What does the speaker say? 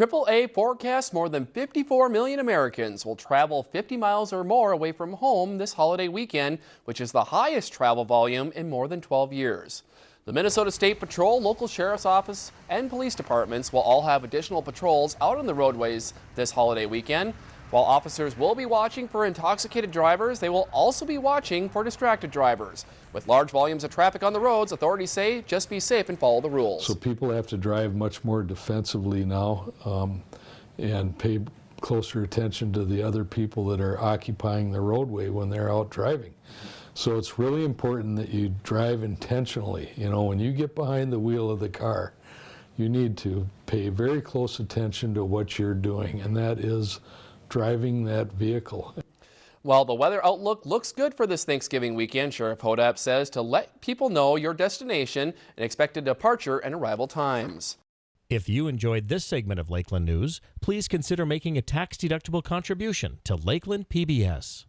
AAA forecasts more than 54 million Americans will travel 50 miles or more away from home this holiday weekend, which is the highest travel volume in more than 12 years. The Minnesota State Patrol, local sheriff's office, and police departments will all have additional patrols out on the roadways this holiday weekend. While officers will be watching for intoxicated drivers, they will also be watching for distracted drivers. With large volumes of traffic on the roads, authorities say just be safe and follow the rules. So people have to drive much more defensively now um, and pay closer attention to the other people that are occupying the roadway when they're out driving. So it's really important that you drive intentionally. You know, when you get behind the wheel of the car, you need to pay very close attention to what you're doing, and that is driving that vehicle. Well, the weather outlook looks good for this Thanksgiving weekend, Sheriff Hodapp says to let people know your destination and expected departure and arrival times. If you enjoyed this segment of Lakeland News, please consider making a tax-deductible contribution to Lakeland PBS.